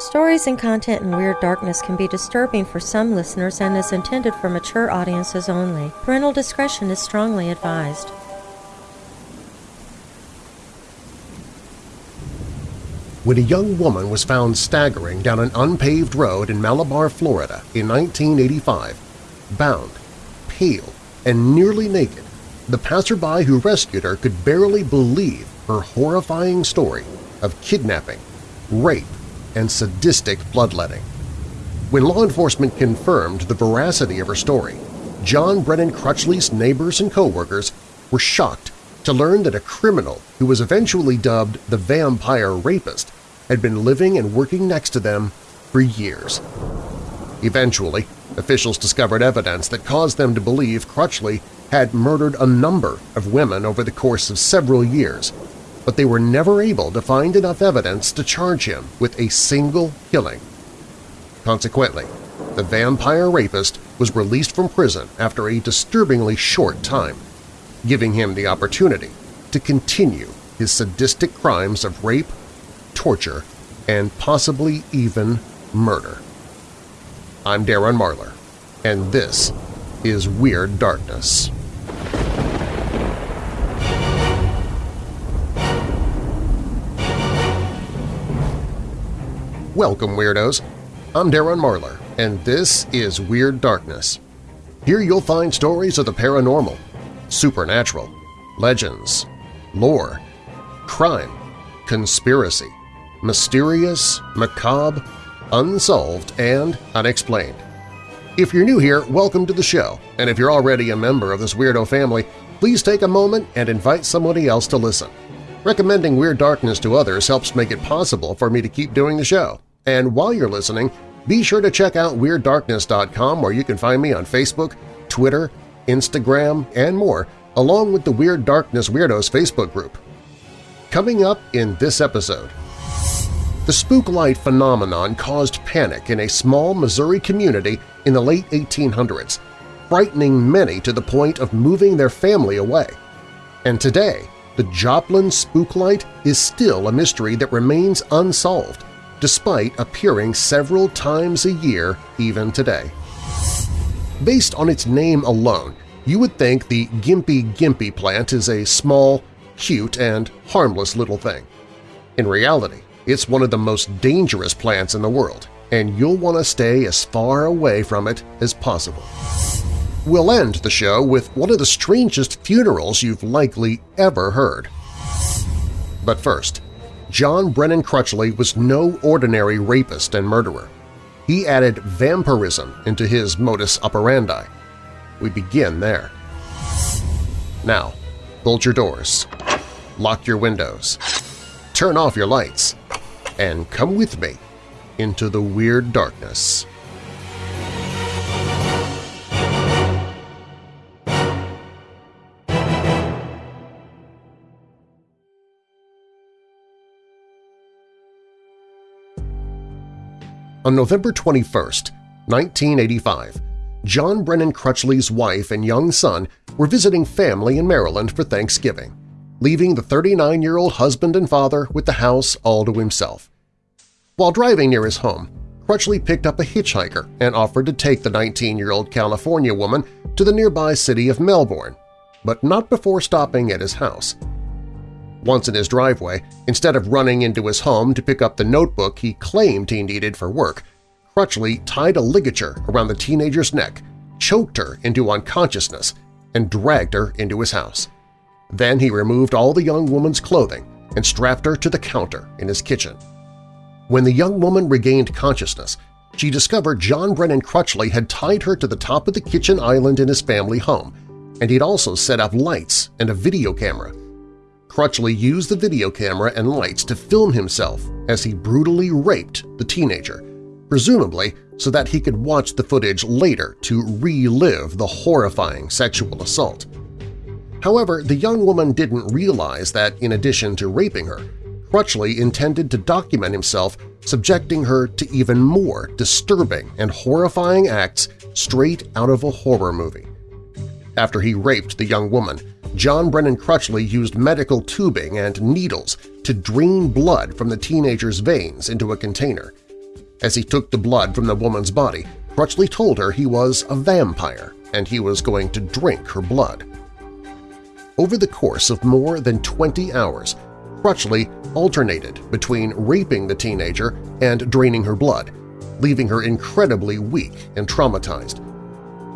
Stories and content in Weird Darkness can be disturbing for some listeners and is intended for mature audiences only. Parental discretion is strongly advised. When a young woman was found staggering down an unpaved road in Malabar, Florida in 1985, bound, pale, and nearly naked, the passerby who rescued her could barely believe her horrifying story of kidnapping, rape, and sadistic bloodletting. When law enforcement confirmed the veracity of her story, John Brennan Crutchley's neighbors and coworkers were shocked to learn that a criminal who was eventually dubbed the Vampire Rapist had been living and working next to them for years. Eventually, officials discovered evidence that caused them to believe Crutchley had murdered a number of women over the course of several years, but they were never able to find enough evidence to charge him with a single killing. Consequently, the vampire rapist was released from prison after a disturbingly short time, giving him the opportunity to continue his sadistic crimes of rape, torture, and possibly even murder. I'm Darren Marlar, and this is Weird Darkness. Welcome, Weirdos! I'm Darren Marlar, and this is Weird Darkness. Here you'll find stories of the paranormal, supernatural, legends, lore, crime, conspiracy, mysterious, macabre, unsolved, and unexplained. If you're new here, welcome to the show, and if you're already a member of this weirdo family, please take a moment and invite somebody else to listen. Recommending Weird Darkness to others helps make it possible for me to keep doing the show. And while you're listening, be sure to check out WeirdDarkness.com where you can find me on Facebook, Twitter, Instagram, and more, along with the Weird Darkness Weirdos Facebook group. Coming up in this episode… The spooklight phenomenon caused panic in a small Missouri community in the late 1800s, frightening many to the point of moving their family away. And today, the Joplin Spooklight is still a mystery that remains unsolved, despite appearing several times a year even today. Based on its name alone, you would think the Gympie Gympie plant is a small, cute, and harmless little thing. In reality, it's one of the most dangerous plants in the world, and you'll want to stay as far away from it as possible. We'll end the show with one of the strangest funerals you've likely ever heard. But first, John Brennan Crutchley was no ordinary rapist and murderer. He added vampirism into his modus operandi. We begin there. Now, bolt your doors, lock your windows, turn off your lights, and come with me into the Weird Darkness. On November 21, 1985, John Brennan Crutchley's wife and young son were visiting family in Maryland for Thanksgiving, leaving the 39-year-old husband and father with the house all to himself. While driving near his home, Crutchley picked up a hitchhiker and offered to take the 19-year-old California woman to the nearby city of Melbourne, but not before stopping at his house. Once in his driveway, instead of running into his home to pick up the notebook he claimed he needed for work, Crutchley tied a ligature around the teenager's neck, choked her into unconsciousness, and dragged her into his house. Then he removed all the young woman's clothing and strapped her to the counter in his kitchen. When the young woman regained consciousness, she discovered John Brennan Crutchley had tied her to the top of the kitchen island in his family home, and he'd also set up lights and a video camera Crutchley used the video camera and lights to film himself as he brutally raped the teenager, presumably so that he could watch the footage later to relive the horrifying sexual assault. However, the young woman didn't realize that in addition to raping her, Crutchley intended to document himself subjecting her to even more disturbing and horrifying acts straight out of a horror movie. After he raped the young woman, John Brennan Crutchley used medical tubing and needles to drain blood from the teenager's veins into a container. As he took the blood from the woman's body, Crutchley told her he was a vampire and he was going to drink her blood. Over the course of more than 20 hours, Crutchley alternated between raping the teenager and draining her blood, leaving her incredibly weak and traumatized.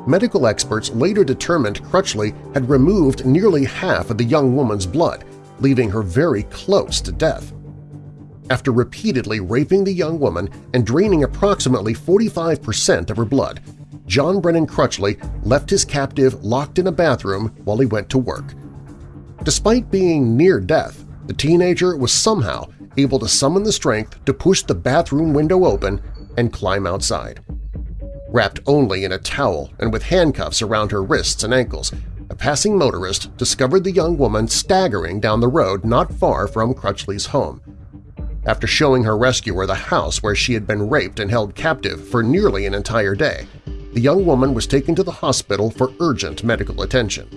Medical experts later determined Crutchley had removed nearly half of the young woman's blood, leaving her very close to death. After repeatedly raping the young woman and draining approximately 45% of her blood, John Brennan Crutchley left his captive locked in a bathroom while he went to work. Despite being near death, the teenager was somehow able to summon the strength to push the bathroom window open and climb outside. Wrapped only in a towel and with handcuffs around her wrists and ankles, a passing motorist discovered the young woman staggering down the road not far from Crutchley's home. After showing her rescuer the house where she had been raped and held captive for nearly an entire day, the young woman was taken to the hospital for urgent medical attention.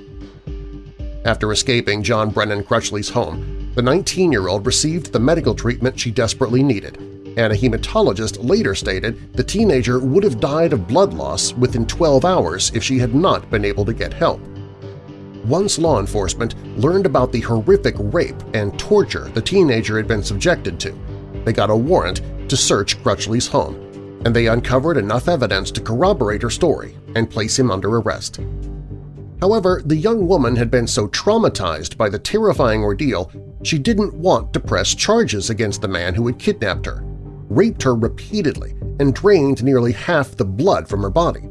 After escaping John Brennan Crutchley's home, the 19-year-old received the medical treatment she desperately needed, and a hematologist later stated the teenager would have died of blood loss within 12 hours if she had not been able to get help. Once law enforcement learned about the horrific rape and torture the teenager had been subjected to, they got a warrant to search Crutchley's home, and they uncovered enough evidence to corroborate her story and place him under arrest. However, the young woman had been so traumatized by the terrifying ordeal she didn't want to press charges against the man who had kidnapped her, raped her repeatedly, and drained nearly half the blood from her body.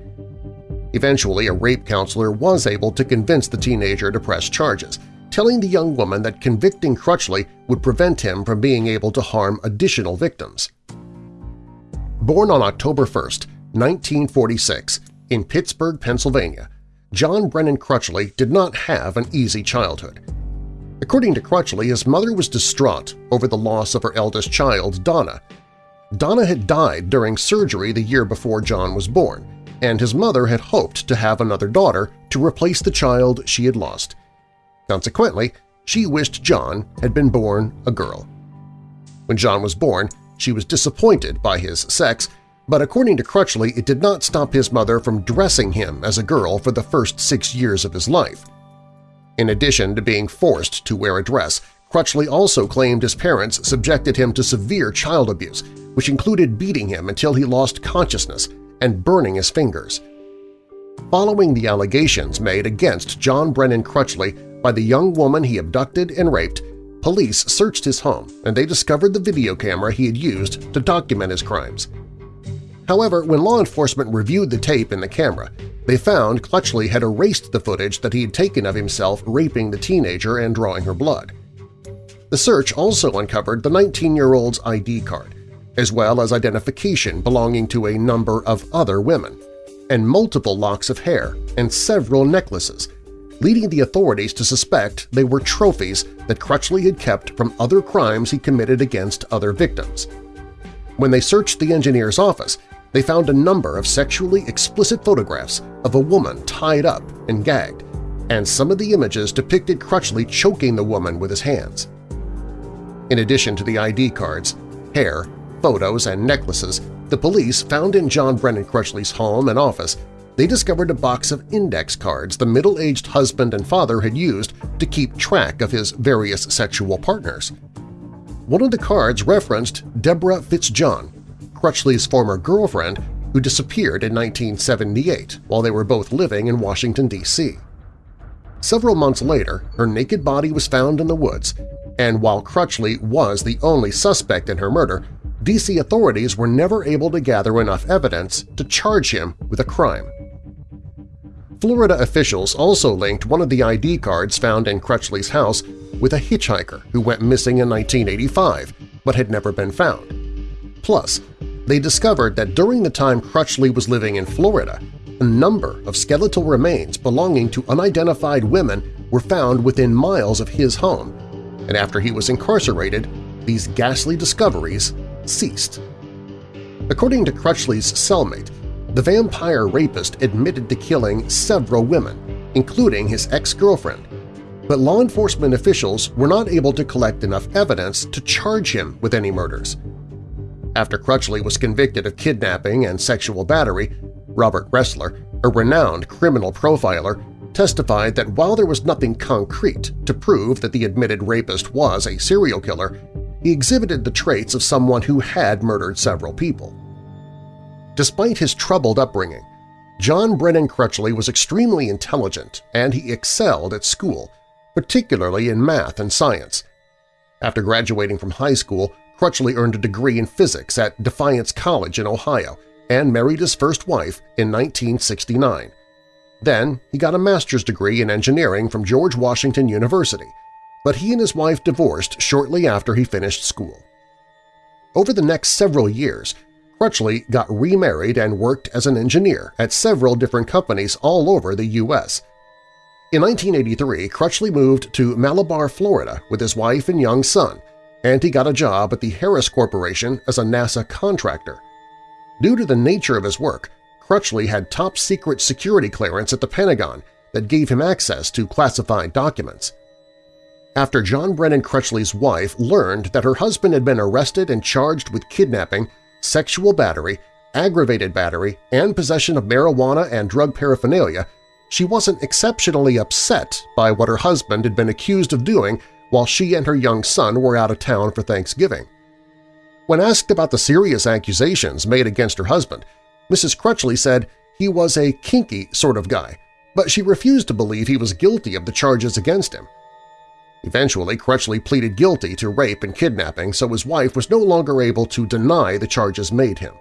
Eventually, a rape counselor was able to convince the teenager to press charges, telling the young woman that convicting Crutchley would prevent him from being able to harm additional victims. Born on October 1, 1946, in Pittsburgh, Pennsylvania, John Brennan Crutchley did not have an easy childhood. According to Crutchley, his mother was distraught over the loss of her eldest child, Donna. Donna had died during surgery the year before John was born, and his mother had hoped to have another daughter to replace the child she had lost. Consequently, she wished John had been born a girl. When John was born, she was disappointed by his sex, but according to Crutchley, it did not stop his mother from dressing him as a girl for the first six years of his life. In addition to being forced to wear a dress, Crutchley also claimed his parents subjected him to severe child abuse, which included beating him until he lost consciousness and burning his fingers. Following the allegations made against John Brennan Crutchley by the young woman he abducted and raped, police searched his home and they discovered the video camera he had used to document his crimes. However, when law enforcement reviewed the tape in the camera, they found Crutchley had erased the footage that he had taken of himself raping the teenager and drawing her blood. The search also uncovered the 19-year-old's ID card, as well as identification belonging to a number of other women, and multiple locks of hair and several necklaces, leading the authorities to suspect they were trophies that Crutchley had kept from other crimes he committed against other victims. When they searched the engineer's office, they found a number of sexually explicit photographs of a woman tied up and gagged, and some of the images depicted Crutchley choking the woman with his hands. In addition to the ID cards, hair, photos, and necklaces the police found in John Brennan Crutchley's home and office, they discovered a box of index cards the middle-aged husband and father had used to keep track of his various sexual partners. One of the cards referenced Deborah Fitzjohn, Crutchley's former girlfriend who disappeared in 1978 while they were both living in Washington, D.C. Several months later, her naked body was found in the woods, and while Crutchley was the only suspect in her murder, D.C. authorities were never able to gather enough evidence to charge him with a crime. Florida officials also linked one of the ID cards found in Crutchley's house with a hitchhiker who went missing in 1985 but had never been found. Plus, they discovered that during the time Crutchley was living in Florida, a number of skeletal remains belonging to unidentified women were found within miles of his home, and after he was incarcerated, these ghastly discoveries ceased. According to Crutchley's cellmate, the vampire rapist admitted to killing several women, including his ex-girlfriend, but law enforcement officials were not able to collect enough evidence to charge him with any murders. After Crutchley was convicted of kidnapping and sexual battery, Robert Ressler, a renowned criminal profiler, testified that while there was nothing concrete to prove that the admitted rapist was a serial killer, he exhibited the traits of someone who had murdered several people. Despite his troubled upbringing, John Brennan Crutchley was extremely intelligent and he excelled at school, particularly in math and science. After graduating from high school, Crutchley earned a degree in physics at Defiance College in Ohio and married his first wife in 1969. Then he got a master's degree in engineering from George Washington University, but he and his wife divorced shortly after he finished school. Over the next several years, Crutchley got remarried and worked as an engineer at several different companies all over the U.S. In 1983, Crutchley moved to Malabar, Florida with his wife and young son, and he got a job at the Harris Corporation as a NASA contractor. Due to the nature of his work, Crutchley had top-secret security clearance at the Pentagon that gave him access to classified documents. After John Brennan Crutchley's wife learned that her husband had been arrested and charged with kidnapping, sexual battery, aggravated battery, and possession of marijuana and drug paraphernalia, she wasn't exceptionally upset by what her husband had been accused of doing while she and her young son were out of town for Thanksgiving. When asked about the serious accusations made against her husband, Mrs. Crutchley said he was a kinky sort of guy, but she refused to believe he was guilty of the charges against him. Eventually, Crutchley pleaded guilty to rape and kidnapping, so his wife was no longer able to deny the charges made him.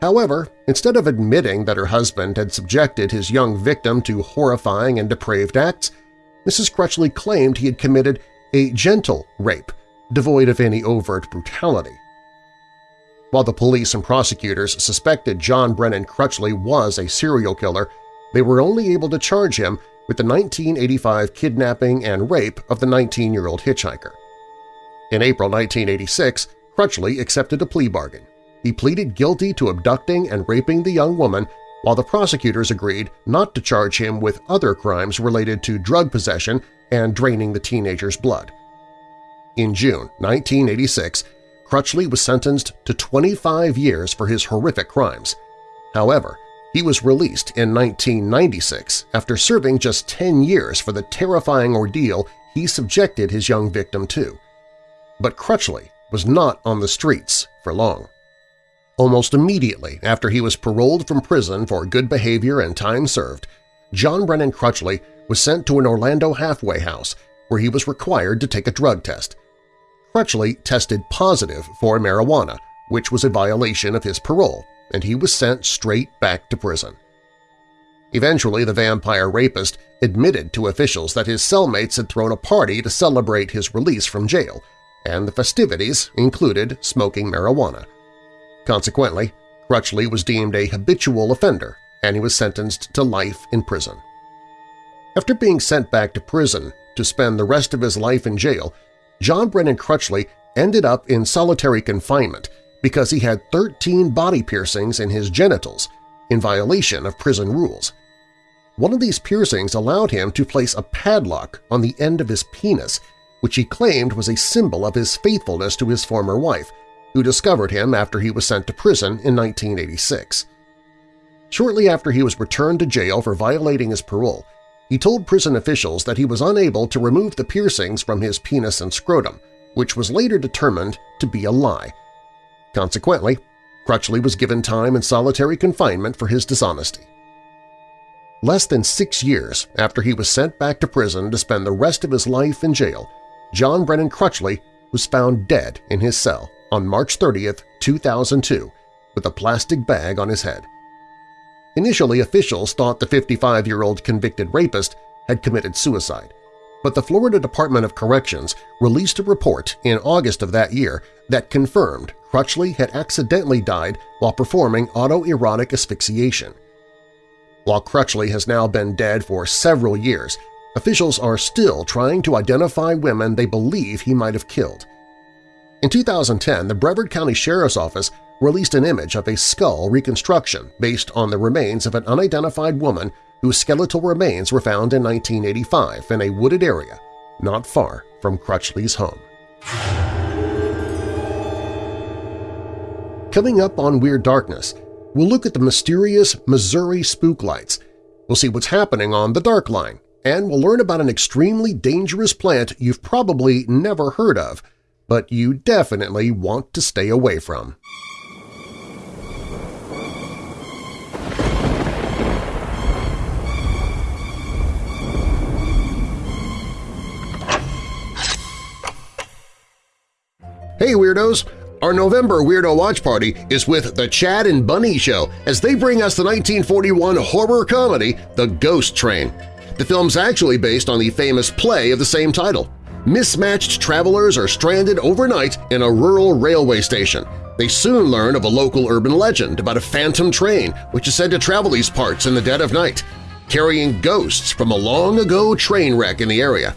However, instead of admitting that her husband had subjected his young victim to horrifying and depraved acts, Mrs. Crutchley claimed he had committed a gentle rape, devoid of any overt brutality. While the police and prosecutors suspected John Brennan Crutchley was a serial killer, they were only able to charge him with the 1985 kidnapping and rape of the 19-year-old hitchhiker. In April 1986, Crutchley accepted a plea bargain. He pleaded guilty to abducting and raping the young woman while the prosecutors agreed not to charge him with other crimes related to drug possession and draining the teenager's blood. In June 1986, Crutchley was sentenced to 25 years for his horrific crimes. However, he was released in 1996 after serving just 10 years for the terrifying ordeal he subjected his young victim to. But Crutchley was not on the streets for long. Almost immediately after he was paroled from prison for good behavior and time served, John Brennan Crutchley was sent to an Orlando halfway house where he was required to take a drug test. Crutchley tested positive for marijuana, which was a violation of his parole, and he was sent straight back to prison. Eventually, the vampire rapist admitted to officials that his cellmates had thrown a party to celebrate his release from jail, and the festivities included smoking marijuana. Consequently, Crutchley was deemed a habitual offender, and he was sentenced to life in prison. After being sent back to prison to spend the rest of his life in jail, John Brennan Crutchley ended up in solitary confinement because he had 13 body piercings in his genitals, in violation of prison rules. One of these piercings allowed him to place a padlock on the end of his penis, which he claimed was a symbol of his faithfulness to his former wife, who discovered him after he was sent to prison in 1986. Shortly after he was returned to jail for violating his parole, he told prison officials that he was unable to remove the piercings from his penis and scrotum, which was later determined to be a lie. Consequently, Crutchley was given time in solitary confinement for his dishonesty. Less than six years after he was sent back to prison to spend the rest of his life in jail, John Brennan Crutchley was found dead in his cell on March 30, 2002, with a plastic bag on his head. Initially, officials thought the 55-year-old convicted rapist had committed suicide, but the Florida Department of Corrections released a report in August of that year that confirmed Crutchley had accidentally died while performing autoerotic asphyxiation. While Crutchley has now been dead for several years, officials are still trying to identify women they believe he might have killed. In 2010, the Brevard County Sheriff's Office released an image of a skull reconstruction based on the remains of an unidentified woman whose skeletal remains were found in 1985 in a wooded area not far from Crutchley's home. Coming up on Weird Darkness, we'll look at the mysterious Missouri spook lights. We'll see what's happening on the Dark Line, and we'll learn about an extremely dangerous plant you've probably never heard of, but you definitely want to stay away from. Hey Weirdos! Our November Weirdo Watch Party is with The Chad and Bunny Show as they bring us the 1941 horror comedy The Ghost Train. The film's actually based on the famous play of the same title. Mismatched travelers are stranded overnight in a rural railway station. They soon learn of a local urban legend about a phantom train which is said to travel these parts in the dead of night, carrying ghosts from a long-ago train wreck in the area.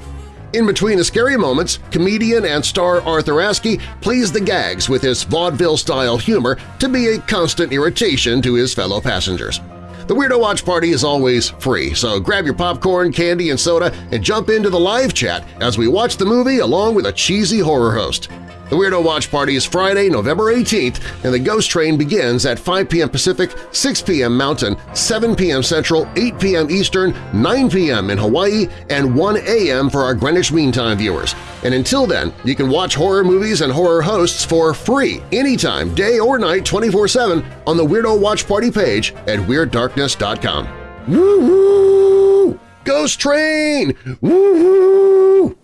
In between the scary moments, comedian and star Arthur Askey plays the gags with his vaudeville-style humor to be a constant irritation to his fellow passengers. The Weirdo Watch Party is always free, so grab your popcorn, candy, and soda and jump into the live chat as we watch the movie along with a cheesy horror host. The Weirdo Watch Party is Friday, November 18th, and the Ghost Train begins at 5 p.m. Pacific, 6 p.m. Mountain, 7 p.m. Central, 8 p.m. Eastern, 9 p.m. in Hawaii, and 1 a.m. for our Greenwich Mean Time viewers. And until then, you can watch horror movies and horror hosts for free anytime, day or night, 24-7 on the Weirdo Watch Party page at WeirdDarkness.com. Woo-hoo! Ghost Train! Woo-hoo!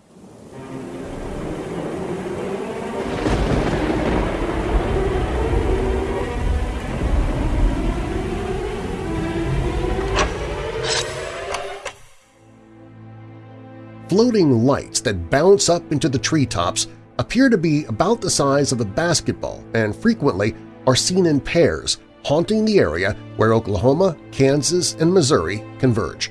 Floating lights that bounce up into the treetops appear to be about the size of a basketball and frequently are seen in pairs, haunting the area where Oklahoma, Kansas, and Missouri converge.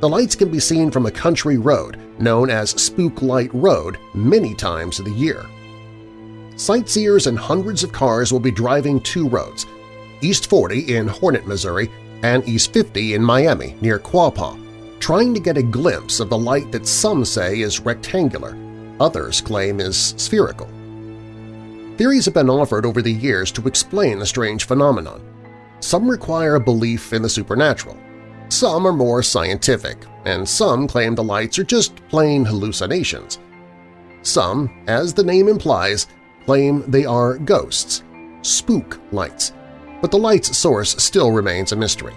The lights can be seen from a country road known as Spook Light Road many times of the year. Sightseers and hundreds of cars will be driving two roads, East 40 in Hornet, Missouri, and East 50 in Miami near Quapaw, trying to get a glimpse of the light that some say is rectangular, others claim is spherical. Theories have been offered over the years to explain the strange phenomenon. Some require a belief in the supernatural, some are more scientific, and some claim the lights are just plain hallucinations. Some, as the name implies, claim they are ghosts, spook lights, but the light's source still remains a mystery.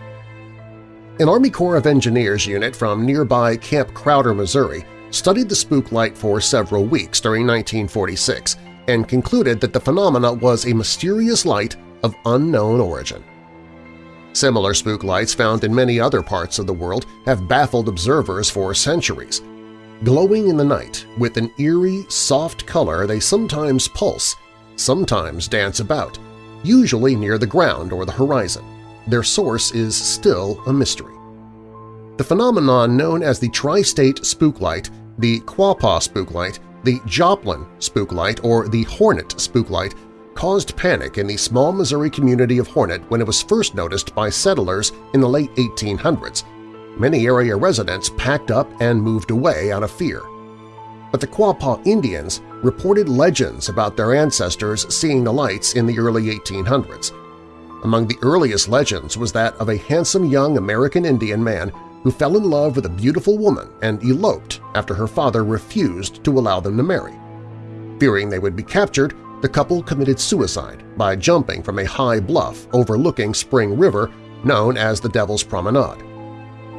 An Army Corps of Engineers unit from nearby Camp Crowder, Missouri, studied the spook light for several weeks during 1946 and concluded that the phenomena was a mysterious light of unknown origin. Similar spook lights found in many other parts of the world have baffled observers for centuries. Glowing in the night, with an eerie, soft color they sometimes pulse, sometimes dance about, usually near the ground or the horizon. Their source is still a mystery. The phenomenon known as the Tri-State Spooklight, the Quapaw Spooklight, the Joplin Spooklight, or the Hornet Spooklight caused panic in the small Missouri community of Hornet when it was first noticed by settlers in the late 1800s. Many area residents packed up and moved away out of fear. But the Quapaw Indians reported legends about their ancestors seeing the lights in the early 1800s. Among the earliest legends was that of a handsome young American Indian man who fell in love with a beautiful woman and eloped after her father refused to allow them to marry. Fearing they would be captured, the couple committed suicide by jumping from a high bluff overlooking Spring River known as the Devil's Promenade.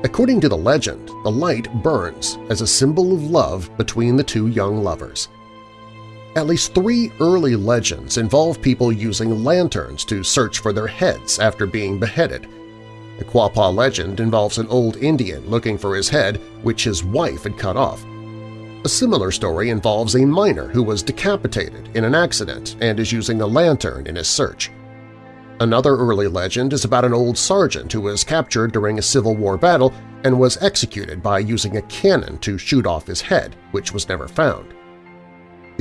According to the legend, the light burns as a symbol of love between the two young lovers. At least three early legends involve people using lanterns to search for their heads after being beheaded. The Quapaw legend involves an old Indian looking for his head, which his wife had cut off. A similar story involves a miner who was decapitated in an accident and is using a lantern in his search. Another early legend is about an old sergeant who was captured during a Civil War battle and was executed by using a cannon to shoot off his head, which was never found.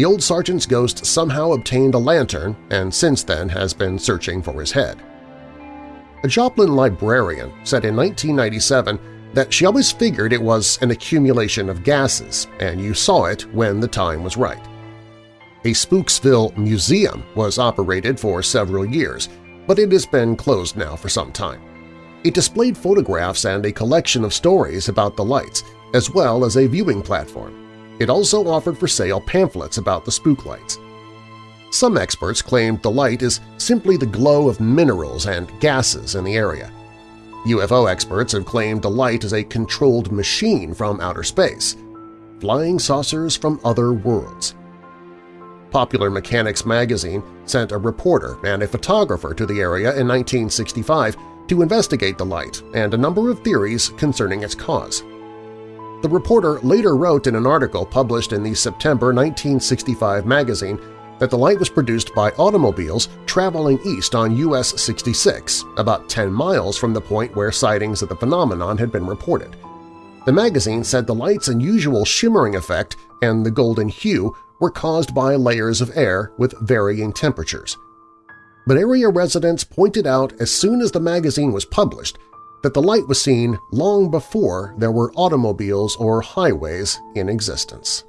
The old sergeant's ghost somehow obtained a lantern and since then has been searching for his head. A Joplin librarian said in 1997 that she always figured it was an accumulation of gases and you saw it when the time was right. A Spooksville museum was operated for several years, but it has been closed now for some time. It displayed photographs and a collection of stories about the lights, as well as a viewing platform. It also offered for sale pamphlets about the spook lights. Some experts claimed the light is simply the glow of minerals and gases in the area. UFO experts have claimed the light is a controlled machine from outer space, flying saucers from other worlds. Popular Mechanics magazine sent a reporter and a photographer to the area in 1965 to investigate the light and a number of theories concerning its cause. The reporter later wrote in an article published in the September 1965 magazine that the light was produced by automobiles traveling east on US 66, about 10 miles from the point where sightings of the phenomenon had been reported. The magazine said the light's unusual shimmering effect and the golden hue were caused by layers of air with varying temperatures. But area residents pointed out as soon as the magazine was published that the light was seen long before there were automobiles or highways in existence.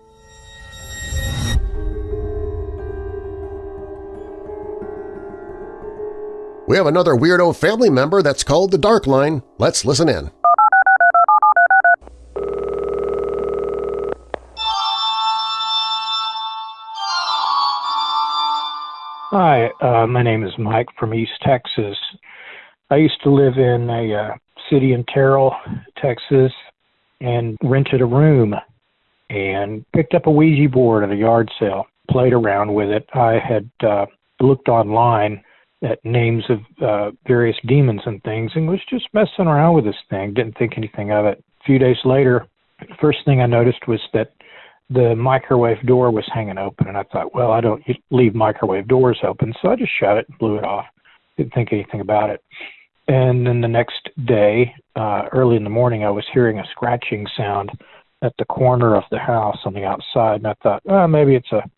We have another weirdo family member that's called the Dark Line. Let's listen in. Hi, uh, my name is Mike from East Texas. I used to live in a uh, city in Terrell, Texas, and rented a room and picked up a Ouija board at a yard sale, played around with it. I had uh, looked online at names of uh, various demons and things and was just messing around with this thing, didn't think anything of it. A few days later, the first thing I noticed was that the microwave door was hanging open, and I thought, well, I don't leave microwave doors open, so I just shut it and blew it off. Didn't think anything about it. And then the next day, uh, early in the morning, I was hearing a scratching sound at the corner of the house on the outside, and I thought, oh, maybe it's a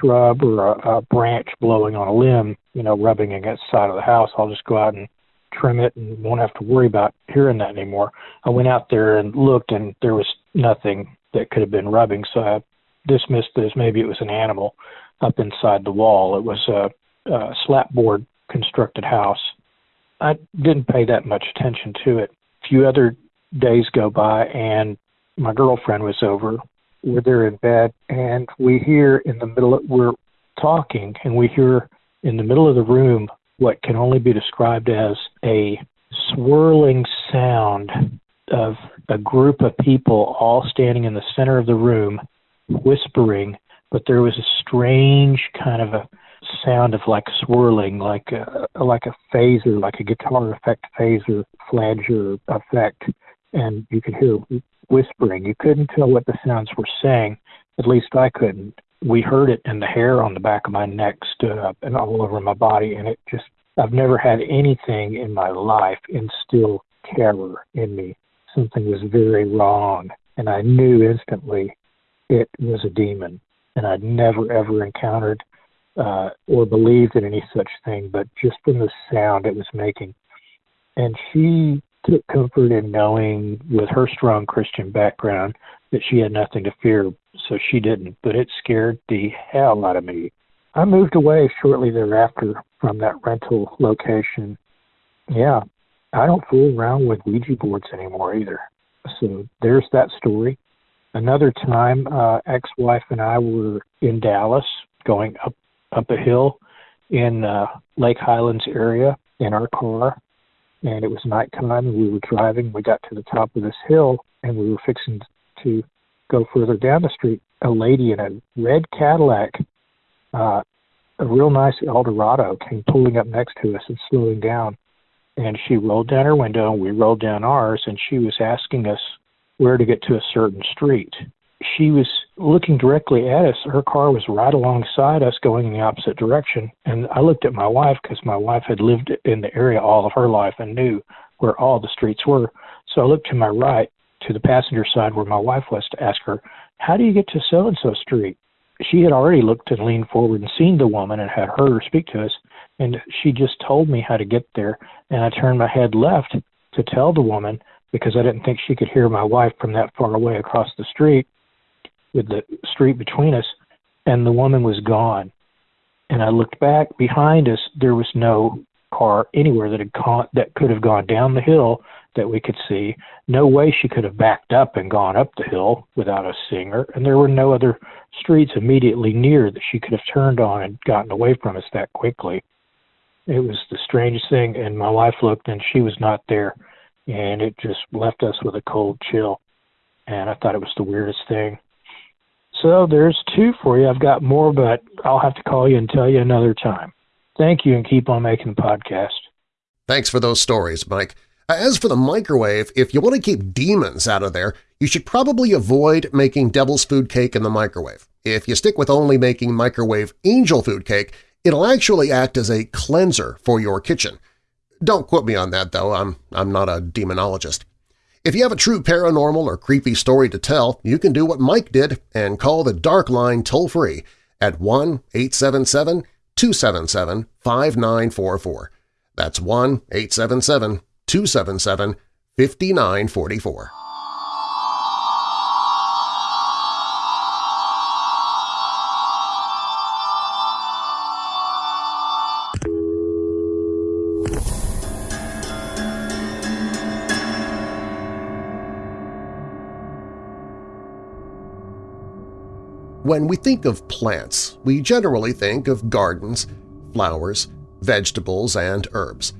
shrub or a, a branch blowing on a limb, you know, rubbing against the side of the house. I'll just go out and trim it and won't have to worry about hearing that anymore. I went out there and looked, and there was nothing that could have been rubbing, so I dismissed it as maybe it was an animal up inside the wall. It was a, a slapboard constructed house. I didn't pay that much attention to it. A few other days go by, and my girlfriend was over we're there in bed, and we hear in the middle, of, we're talking, and we hear in the middle of the room what can only be described as a swirling sound of a group of people all standing in the center of the room whispering, but there was a strange kind of a sound of like swirling, like a, like a phaser, like a guitar effect phaser, flanger effect, and you could hear whispering. You couldn't tell what the sounds were saying. At least I couldn't. We heard it, and the hair on the back of my neck stood up and all over my body, and it just. I've never had anything in my life instill terror in me. Something was very wrong, and I knew instantly it was a demon. And I'd never ever encountered uh, or believed in any such thing, but just from the sound it was making. And she took comfort in knowing, with her strong Christian background, that she had nothing to fear, so she didn't. But it scared the hell out of me. I moved away shortly thereafter from that rental location. Yeah, I don't fool around with Ouija boards anymore either. So there's that story. Another time, uh, ex-wife and I were in Dallas, going up up a hill in uh, Lake Highlands area in our car, and it was nighttime and we were driving. We got to the top of this hill and we were fixing to go further down the street. A lady in a red Cadillac, uh, a real nice Eldorado, came pulling up next to us and slowing down. And she rolled down her window and we rolled down ours and she was asking us where to get to a certain street she was looking directly at us. Her car was right alongside us going in the opposite direction. And I looked at my wife because my wife had lived in the area all of her life and knew where all the streets were. So I looked to my right to the passenger side where my wife was to ask her, How do you get to so and so street? She had already looked and leaned forward and seen the woman and had heard her speak to us. And she just told me how to get there. And I turned my head left to tell the woman because I didn't think she could hear my wife from that far away across the street with the street between us. and the woman was gone. And I looked back behind us. There was no car anywhere that had gone, that could have gone down the hill that we could see. No way she could have backed up and gone up the hill without us seeing her. And there were no other streets immediately near that she could have turned on and gotten away from us that quickly. It was the strangest thing. And my wife looked and she was not there. And it just left us with a cold chill. And I thought it was the weirdest thing. So there's two for you. I've got more, but I'll have to call you and tell you another time. Thank you and keep on making the podcast. Thanks for those stories, Mike. Uh, as for the microwave, if you want to keep demons out of there, you should probably avoid making devil's food cake in the microwave. If you stick with only making microwave angel food cake, it'll actually act as a cleanser for your kitchen. Don't quote me on that, though. I'm, I'm not a demonologist. If you have a true paranormal or creepy story to tell, you can do what Mike did and call the Dark Line toll-free at 1-877-277-5944. That's 1-877-277-5944. When we think of plants, we generally think of gardens, flowers, vegetables, and herbs.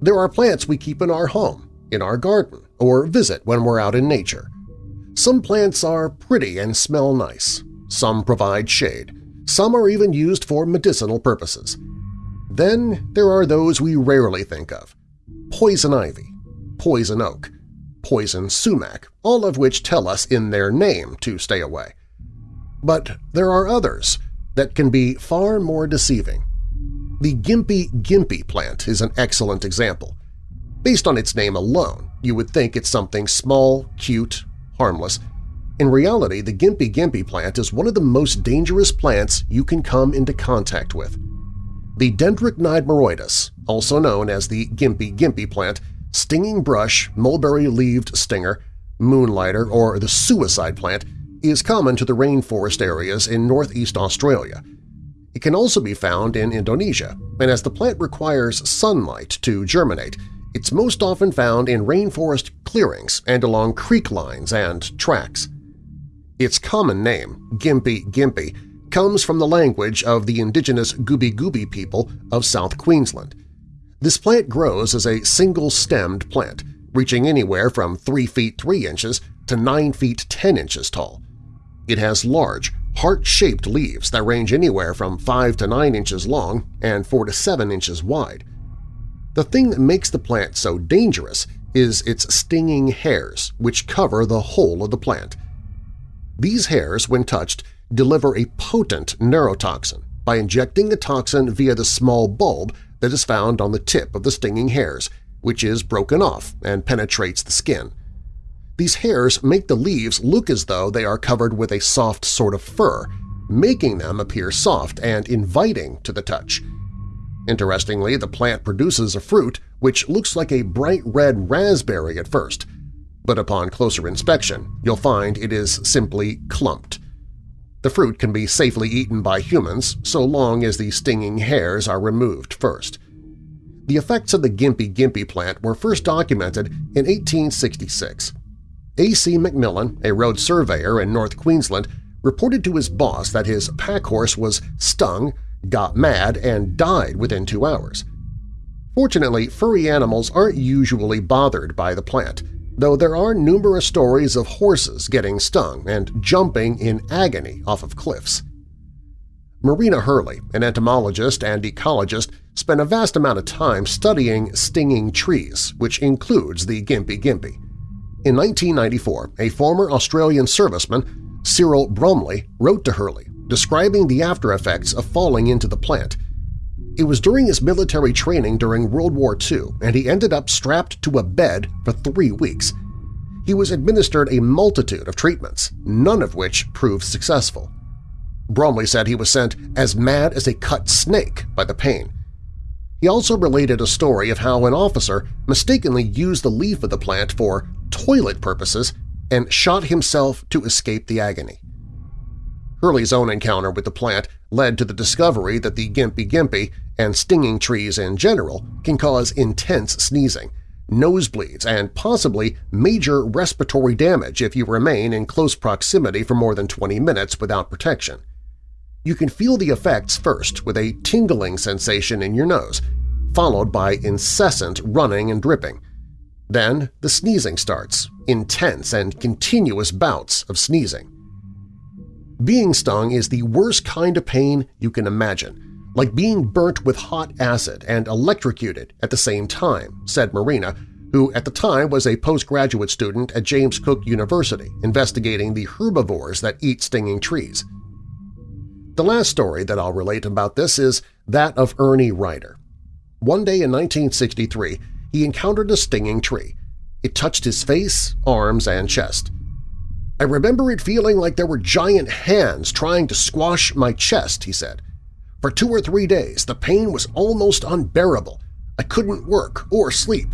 There are plants we keep in our home, in our garden, or visit when we're out in nature. Some plants are pretty and smell nice. Some provide shade. Some are even used for medicinal purposes. Then there are those we rarely think of. Poison ivy, poison oak, poison sumac, all of which tell us in their name to stay away. But there are others that can be far more deceiving. The Gympie Gympie plant is an excellent example. Based on its name alone, you would think it's something small, cute, harmless. In reality, the Gympie Gympie plant is one of the most dangerous plants you can come into contact with. The Dendrocnide moroides, also known as the Gympie Gympie plant, stinging brush, mulberry-leaved stinger, moonlighter, or the suicide plant, is common to the rainforest areas in northeast Australia. It can also be found in Indonesia, and as the plant requires sunlight to germinate, it's most often found in rainforest clearings and along creek lines and tracks. Its common name, Gympie Gympie, comes from the language of the indigenous Gubbi Gubbi people of South Queensland. This plant grows as a single-stemmed plant, reaching anywhere from 3 feet 3 inches to 9 feet 10 inches tall. It has large, heart-shaped leaves that range anywhere from 5 to 9 inches long and 4 to 7 inches wide. The thing that makes the plant so dangerous is its stinging hairs, which cover the whole of the plant. These hairs, when touched, deliver a potent neurotoxin by injecting the toxin via the small bulb that is found on the tip of the stinging hairs, which is broken off and penetrates the skin. These hairs make the leaves look as though they are covered with a soft sort of fur, making them appear soft and inviting to the touch. Interestingly, the plant produces a fruit which looks like a bright red raspberry at first, but upon closer inspection you'll find it is simply clumped. The fruit can be safely eaten by humans so long as the stinging hairs are removed first. The effects of the Gympie Gympie plant were first documented in 1866. A.C. McMillan, a road surveyor in North Queensland, reported to his boss that his pack horse was stung, got mad, and died within two hours. Fortunately, furry animals aren't usually bothered by the plant, though there are numerous stories of horses getting stung and jumping in agony off of cliffs. Marina Hurley, an entomologist and ecologist, spent a vast amount of time studying stinging trees, which includes the Gympie gympie. In 1994, a former Australian serviceman, Cyril Bromley, wrote to Hurley describing the after-effects of falling into the plant. It was during his military training during World War II, and he ended up strapped to a bed for three weeks. He was administered a multitude of treatments, none of which proved successful. Bromley said he was sent as mad as a cut snake by the pain. He also related a story of how an officer mistakenly used the leaf of the plant for toilet purposes and shot himself to escape the agony. Hurley's own encounter with the plant led to the discovery that the gympie gympie and stinging trees in general can cause intense sneezing, nosebleeds, and possibly major respiratory damage if you remain in close proximity for more than 20 minutes without protection. You can feel the effects first with a tingling sensation in your nose, followed by incessant running and dripping. Then the sneezing starts, intense and continuous bouts of sneezing. Being stung is the worst kind of pain you can imagine, like being burnt with hot acid and electrocuted at the same time, said Marina, who at the time was a postgraduate student at James Cook University investigating the herbivores that eat stinging trees. The last story that I'll relate about this is that of Ernie Ryder. One day in 1963, he encountered a stinging tree. It touched his face, arms, and chest. I remember it feeling like there were giant hands trying to squash my chest, he said. For two or three days, the pain was almost unbearable. I couldn't work or sleep.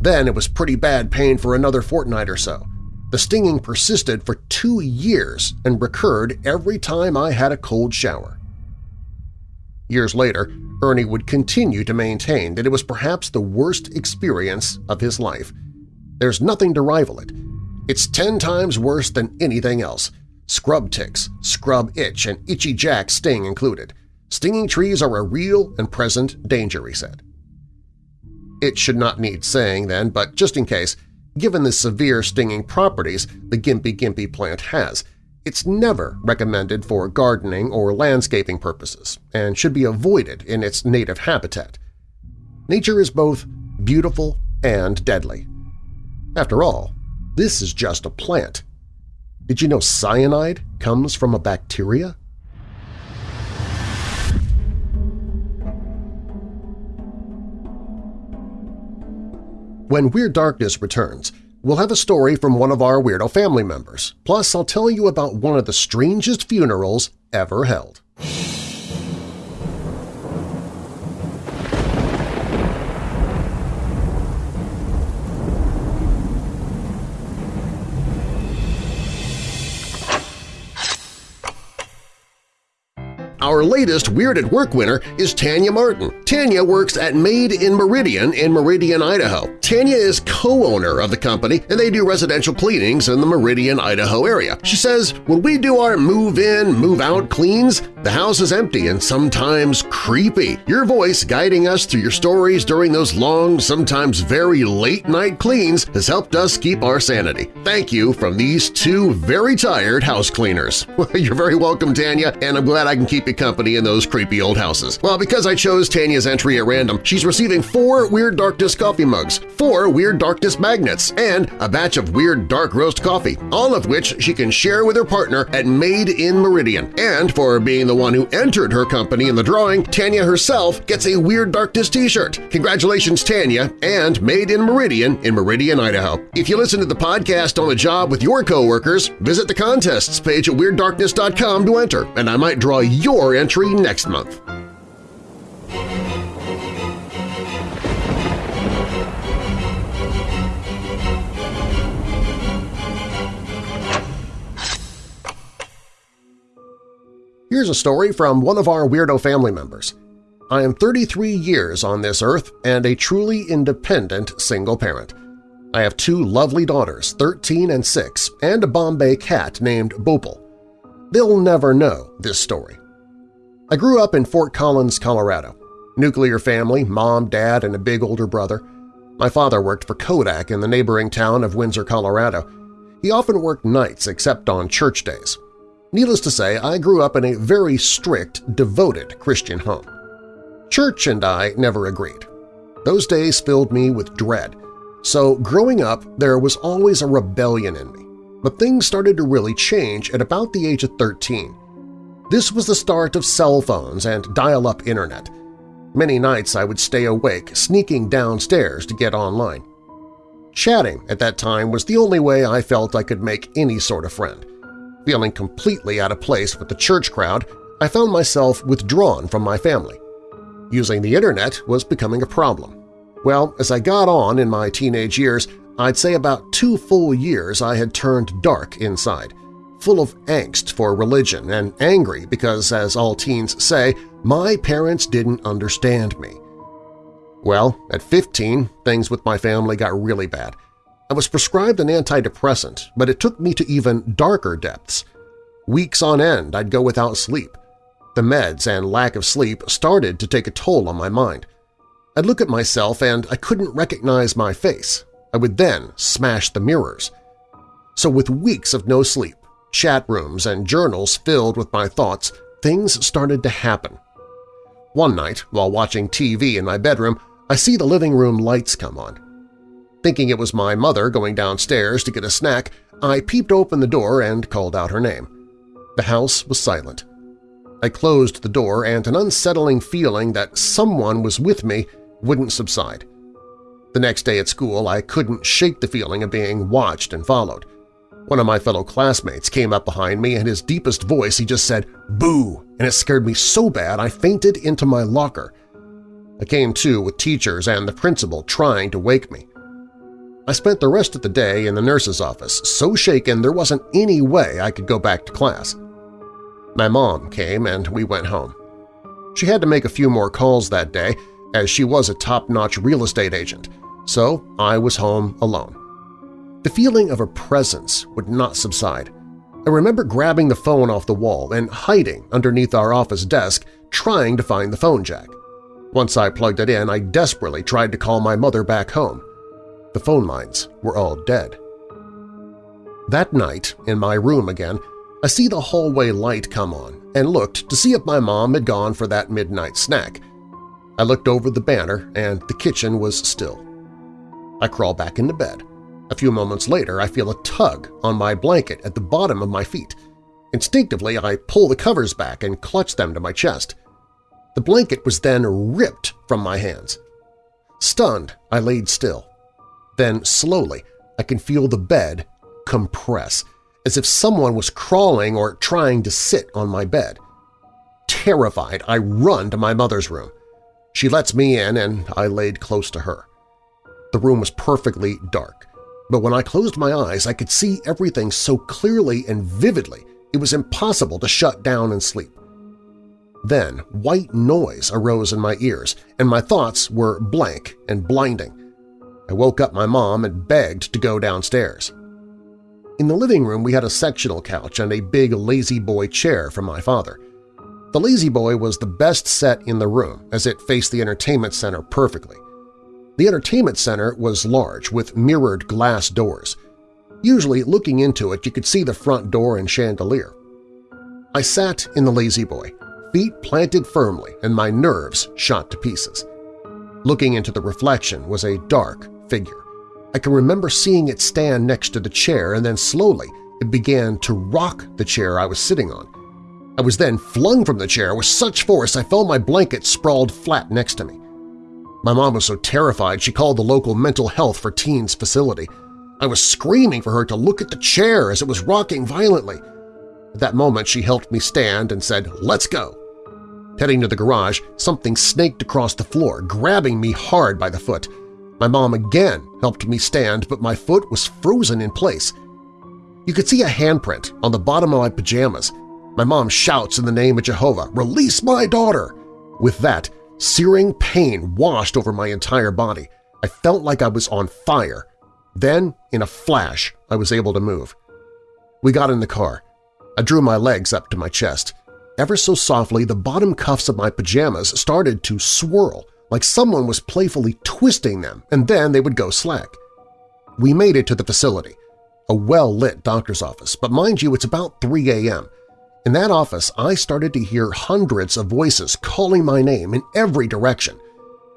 Then it was pretty bad pain for another fortnight or so. The stinging persisted for two years and recurred every time I had a cold shower. Years later, Ernie would continue to maintain that it was perhaps the worst experience of his life. There's nothing to rival it. It's ten times worse than anything else. Scrub ticks, scrub itch, and itchy jack sting included. Stinging trees are a real and present danger, he said. It should not need saying then, but just in case, given the severe stinging properties the Gympie Gympie plant has, it's never recommended for gardening or landscaping purposes and should be avoided in its native habitat. Nature is both beautiful and deadly. After all, this is just a plant. Did you know cyanide comes from a bacteria? When Weird Darkness returns, we'll have a story from one of our Weirdo family members. Plus, I'll tell you about one of the strangest funerals ever held. Our latest Weird at Work winner is Tanya Martin. Tanya works at Made in Meridian in Meridian, Idaho. Tanya is co-owner of the company and they do residential cleanings in the Meridian, Idaho area. She says, when we do our move-in, move-out cleans, the house is empty and sometimes creepy. Your voice guiding us through your stories during those long, sometimes very late-night cleans has helped us keep our sanity. Thank you from these two very tired house cleaners. You're very welcome, Tanya, and I'm glad I can keep company in those creepy old houses. Well, because I chose Tanya's entry at random, she's receiving four Weird Darkness coffee mugs, four Weird Darkness magnets, and a batch of Weird Dark Roast coffee, all of which she can share with her partner at Made in Meridian. And for being the one who entered her company in the drawing, Tanya herself gets a Weird Darkness t-shirt. Congratulations, Tanya, and Made in Meridian in Meridian, Idaho. If you listen to the podcast on the job with your coworkers, visit the contests page at WeirdDarkness.com to enter, and I might draw your entry next month. Here's a story from one of our Weirdo family members. I am 33 years on this earth and a truly independent single parent. I have two lovely daughters, 13 and 6, and a Bombay cat named Bopal. They'll never know this story. I grew up in Fort Collins, Colorado. Nuclear family, mom, dad, and a big older brother. My father worked for Kodak in the neighboring town of Windsor, Colorado. He often worked nights except on church days. Needless to say, I grew up in a very strict, devoted Christian home. Church and I never agreed. Those days filled me with dread, so growing up there was always a rebellion in me. But things started to really change at about the age of 13. This was the start of cell phones and dial-up internet. Many nights I would stay awake, sneaking downstairs to get online. Chatting at that time was the only way I felt I could make any sort of friend. Feeling completely out of place with the church crowd, I found myself withdrawn from my family. Using the internet was becoming a problem. Well, as I got on in my teenage years, I'd say about two full years I had turned dark inside full of angst for religion and angry because, as all teens say, my parents didn't understand me. Well, at 15, things with my family got really bad. I was prescribed an antidepressant, but it took me to even darker depths. Weeks on end I'd go without sleep. The meds and lack of sleep started to take a toll on my mind. I'd look at myself and I couldn't recognize my face. I would then smash the mirrors. So with weeks of no sleep, chat rooms, and journals filled with my thoughts, things started to happen. One night, while watching TV in my bedroom, I see the living room lights come on. Thinking it was my mother going downstairs to get a snack, I peeped open the door and called out her name. The house was silent. I closed the door and an unsettling feeling that someone was with me wouldn't subside. The next day at school, I couldn't shake the feeling of being watched and followed. One of my fellow classmates came up behind me and his deepest voice he just said, "Boo!" and it scared me so bad I fainted into my locker. I came to with teachers and the principal trying to wake me. I spent the rest of the day in the nurse's office, so shaken there wasn't any way I could go back to class. My mom came and we went home. She had to make a few more calls that day as she was a top-notch real estate agent, so I was home alone. The feeling of a presence would not subside. I remember grabbing the phone off the wall and hiding underneath our office desk trying to find the phone jack. Once I plugged it in, I desperately tried to call my mother back home. The phone lines were all dead. That night, in my room again, I see the hallway light come on and looked to see if my mom had gone for that midnight snack. I looked over the banner and the kitchen was still. I crawl back into bed. A few moments later, I feel a tug on my blanket at the bottom of my feet. Instinctively, I pull the covers back and clutch them to my chest. The blanket was then ripped from my hands. Stunned, I laid still. Then, slowly, I can feel the bed compress, as if someone was crawling or trying to sit on my bed. Terrified, I run to my mother's room. She lets me in and I laid close to her. The room was perfectly dark, but when I closed my eyes I could see everything so clearly and vividly it was impossible to shut down and sleep. Then white noise arose in my ears, and my thoughts were blank and blinding. I woke up my mom and begged to go downstairs. In the living room we had a sectional couch and a big La-Z-Boy chair from my father. The La-Z-Boy was the best set in the room as it faced the entertainment center perfectly. The entertainment center was large with mirrored glass doors. Usually, looking into it, you could see the front door and chandelier. I sat in the La-Z-Boy, feet planted firmly and my nerves shot to pieces. Looking into the reflection was a dark figure. I can remember seeing it stand next to the chair and then slowly it began to rock the chair I was sitting on. I was then flung from the chair with such force I felt my blanket sprawled flat next to me. My mom was so terrified she called the local mental health for teens facility. I was screaming for her to look at the chair as it was rocking violently. At that moment she helped me stand and said, let's go. Heading to the garage, something snaked across the floor, grabbing me hard by the foot. My mom again helped me stand, but my foot was frozen in place. You could see a handprint on the bottom of my pajamas. My mom shouts in the name of Jehovah, "'Release my daughter!' With that, searing pain washed over my entire body. I felt like I was on fire. Then, in a flash, I was able to move. We got in the car. I drew my legs up to my chest. Ever so softly, the bottom cuffs of my pajamas started to swirl, like someone was playfully twisting them, and then they would go slack. We made it to the facility, a well-lit doctor's office, but mind you, it's about 3 a.m. In that office, I started to hear hundreds of voices calling my name in every direction.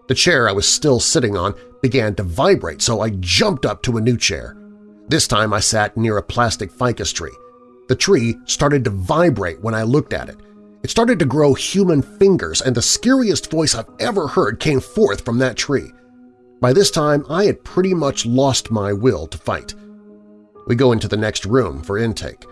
The chair I was still sitting on began to vibrate, so I jumped up to a new chair. This time I sat near a plastic ficus tree. The tree started to vibrate when I looked at it, it started to grow human fingers, and the scariest voice I've ever heard came forth from that tree. By this time, I had pretty much lost my will to fight. We go into the next room for intake.